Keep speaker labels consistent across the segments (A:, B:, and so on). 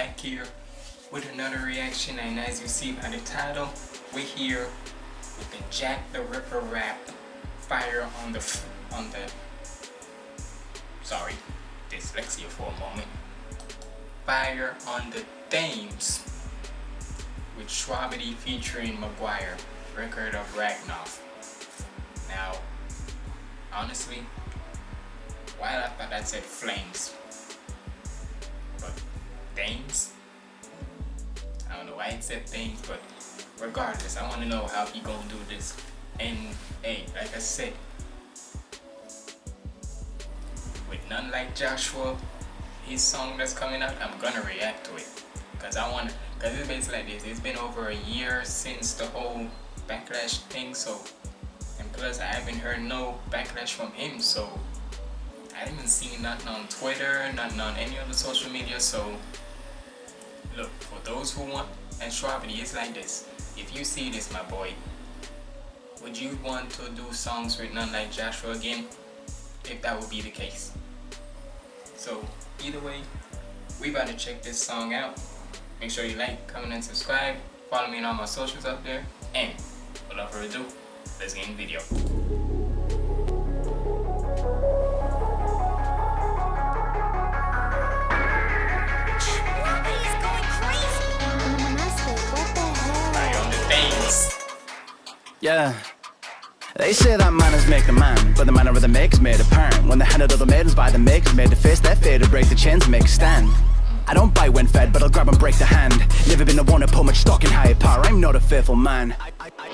A: back here with another reaction. And as you see by the title, we're here with the Jack the Ripper rap, Fire on the on the. Sorry, dyslexia for a moment. Fire on the Thames with Shwabadi featuring McGwire, record of Ragnoff. Now, honestly, why I thought that said flames, Thames. I don't know why it said things, but regardless, I want to know how he gonna do this. And hey, like I said, with none like Joshua, his song that's coming out, I'm gonna react to it. Cause I want, cause it's basically like this. It's been over a year since the whole backlash thing, so and plus I haven't heard no backlash from him, so I haven't seen nothing on Twitter, nothing on any other social media, so look, for those who want, and Shwabadi, it's like this. If you see this, my boy, would you want to do songs with none like Joshua again? If that would be the case. So, either way, we about to check this song out. Make sure you like, comment, and subscribe. Follow me on all my socials up there. And, without further ado, let's get in the video.
B: Yeah. They say that miners make the man, but the minor of the make made apparent. When the hand of the maidens by the make made to face their fear to break the chains and make a stand. I don't bite when fed, but I'll grab and break the hand. Never been the one to put much stock in higher power, I'm not a fearful man.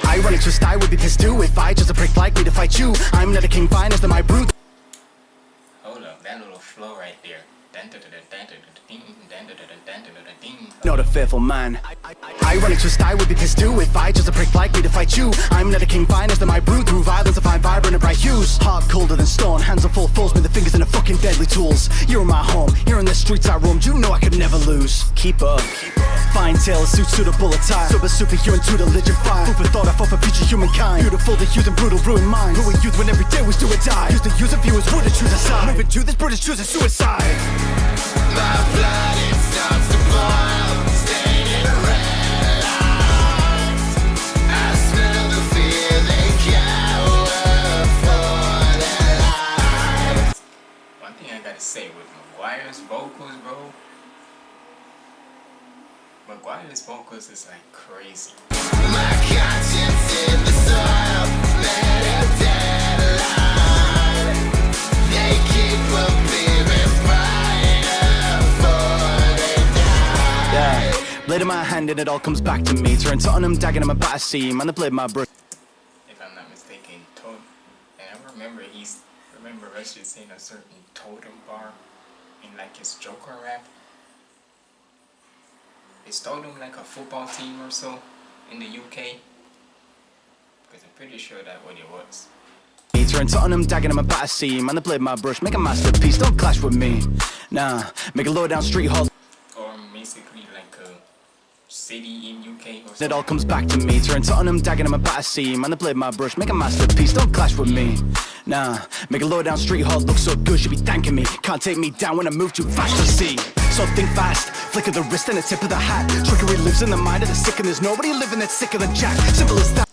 B: Ironic twist, I would be pissed too if I just a prick like me to fight you. I'm not a king, finest than my brute.
A: Hold up, that little flow right there.
B: Not a fearful man I run into a style would be pissed too if I just a prick like me to fight you. I'm not a king finest than my brood through violence to find vibrant and bright hues. Heart colder than stone, hands are full of force, with the fingers in the fucking deadly tools. You're in my home, here in the streets I roamed, you know I could never lose. Keep up. Keep up. Fine tail, suit suitable attire. Super superhuman to the legend fire. Food for thought, I fought for future humankind. Beautiful, the hues and brutal, ruin minds. Who are youth when every day was do or die? Use the use of viewers, would choose a side. Moving to this British choosing suicide.
C: My blood it starts to boil,
A: gotta say with McGwire's vocals, bro. McGwire's vocals is like crazy.
C: My conscience in the soil, met a deadline. They keep appearing brighter for they die.
B: Yeah. Blade in my hand and it all comes back to me. Turn Tottenham, dagging in my batter seam. And the blade my brush.
A: If I'm not mistaken, Totem. And I remember he's remember Rush is saying a certain totem bar in like his Joker rap. Is Totem like a football team or so in the UK? Because I'm pretty sure that what it was.
B: Turn Tottenham, dagging in my batter seam. And the blade my brush. Make a masterpiece, don't clash with me. Nah, make a low down street hall.
A: Or basically like a city in UK or
B: It all comes back to me. Turn Tottenham, dagging in my batter seam. And the blade my brush. Make a masterpiece, don't clash with me. Nah, make a low down street hall look so good. Should be thanking me. Can't take me down when I move too fast to see. So think fast, flick of the wrist and the tip of the hat. Trickery lives in the mind of the sick, and there's nobody living that's sicker than Jack. Simple as that.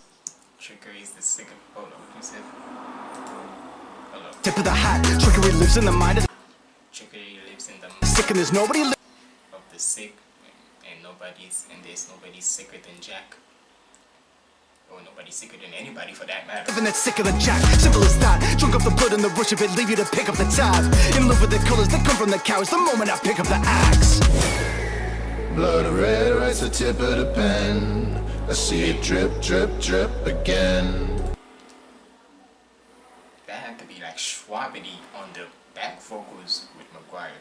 A: Trickery is the sick of hold on, you said? Hold.
B: Tip of the hat. Trickery lives in the mind of
A: Trickery lives in the
B: sick, and there's nobody
A: of the sick and nobody's and there's nobody sicker than Jack. Or nobody sicker than anybody for that matter.
B: living that's sicker than Jack. Simple as that. Drunk off the blood and the rush of it, leave you to pick up the tab. In love with the colors that come from the cows. The moment I pick up the axe.
C: Blood red writes the tip of the pen. I see it drip, drip, drip again.
A: That had to be like Shwabadi on the back vocals with McGwire.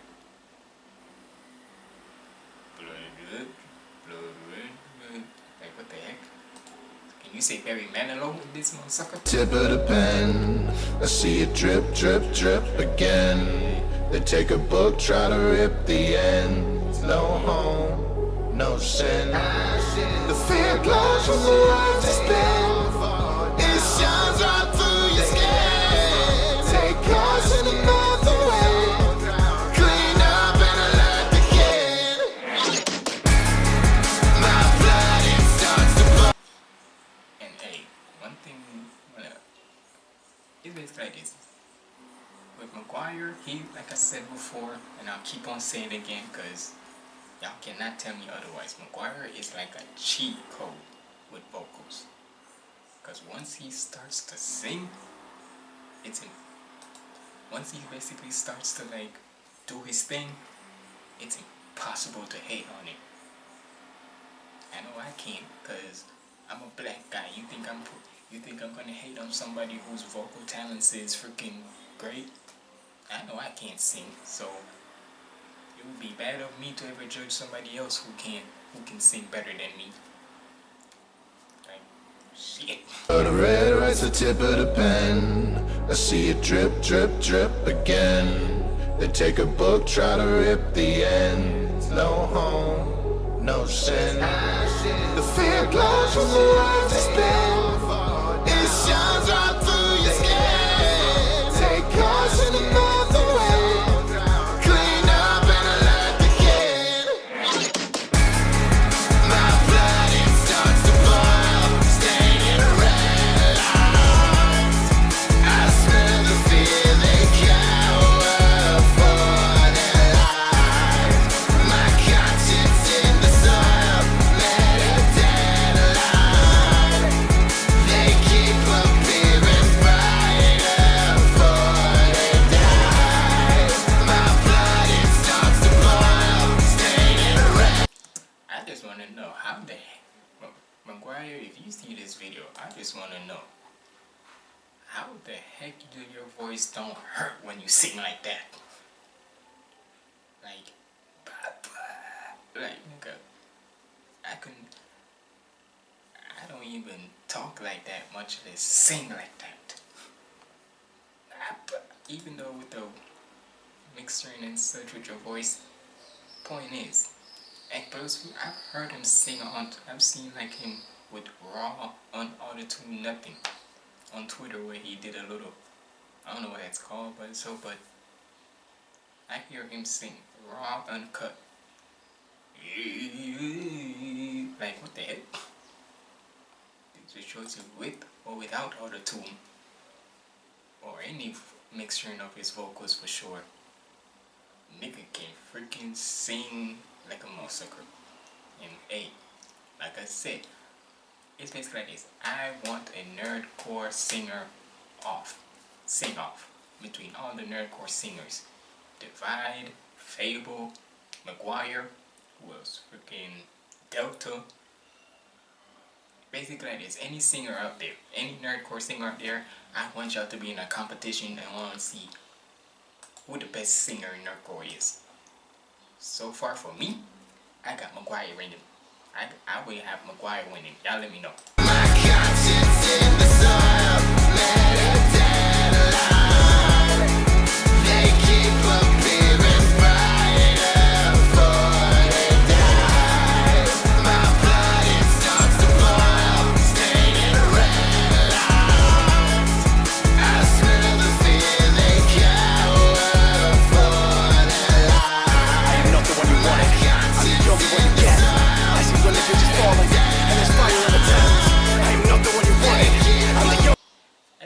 A: Blood red, Like what the heck? Can you say Barry Manilow with this motherfucker?
C: Tip of the pen. I see it drip, drip, drip again. They take a book, try to rip the ends. No home, no sin. The fear glows from the words they spin. It's basically been. With McGwire, he, like I said
A: before, and I'll keep on saying it again because y'all cannot tell me otherwise. McGwire is like a cheat code with vocals. Because once he starts to sing, it's in. Once he basically starts to like do his thing, it's impossible to hate on him. I know I can't because I'm a black guy. You think I'm you think I'm gonna hate on somebody whose vocal talents is freaking great? I know I can't sing, so it would be bad of me to ever judge somebody else who can who can sing better than me. Like shit.
C: The red writes the tip of the pen. I see it drip, drip, drip again. They take a book, try to rip the ends. No home, no sin. The fear glows from the world to spin.
A: McGwire, if you see this video, I just want to know how the heck do your voice don't hurt when you sing like that? Like, like nigga, I couldn't, I don't even talk like that much less sing like that. Even though with the mixing and such with your voice, point is, and plus, I've heard him sing on. I've seen like him with raw, unauto-tune, nothing on Twitter where he did a little. I don't know what it's called, but so but I hear him sing raw, uncut. Like what the heck? It shows you with or without auto-tune or any mixturing of his vocals for sure. Nigga can freaking sing like a massacre. And hey, like I said, it's basically like this. I want a nerdcore singer off. Sing off. Between all the nerdcore singers. Divide, FabvL, McGwire, who else? Freaking Delta. Basically like this. Any singer out there, any nerdcore singer out there, I want y'all to be in a competition and want to see who the best singer in nerdcore is. So far for me, I got McGwire winning. I, I will have McGwire winning. Y'all let me know.
C: My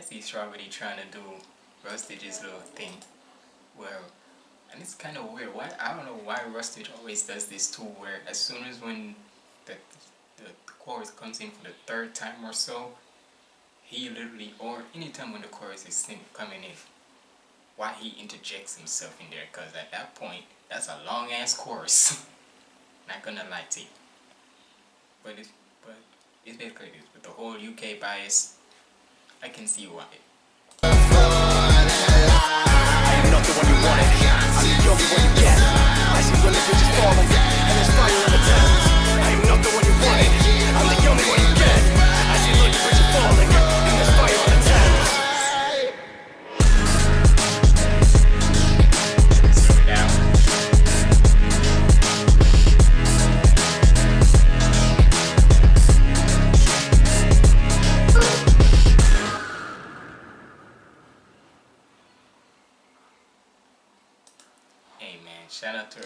B: See
A: Strawberry trying to do Rustage's little thing. Well, and it's kind of weird. Why I don't know why Rustage always does this too. Where as soon as when the the chorus comes in for the third time or so, he literally, or anytime when the chorus is sing, coming in, why he interjects himself in there? Cause at that point, that's a long ass chorus. Not gonna lie to you. But it's but it's basically this. With the whole UK bias, I can see why.
B: I am not the one you wanted. I'm the only one you get. I see
A: shout out to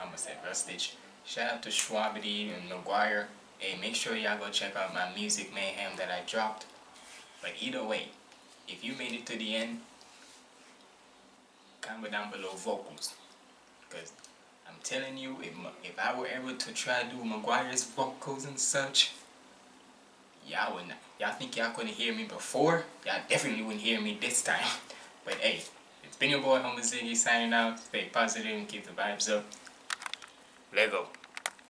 A: I'm gonna say Rustage. Shout out to Shwabadi and McGwire. Hey, make sure y'all go check out my music mayhem that I dropped. But either way, if you made it to the end, comment down below vocals. Because I'm telling you, if, if I were ever to try to do McGwire's vocals and such, y'all would not, y'all think y'all couldn't hear me before? Y'all definitely wouldn't hear me this time. But hey, it's been your boy Homer Ziggy signing out. Stay positive and keep the vibes up. Let go.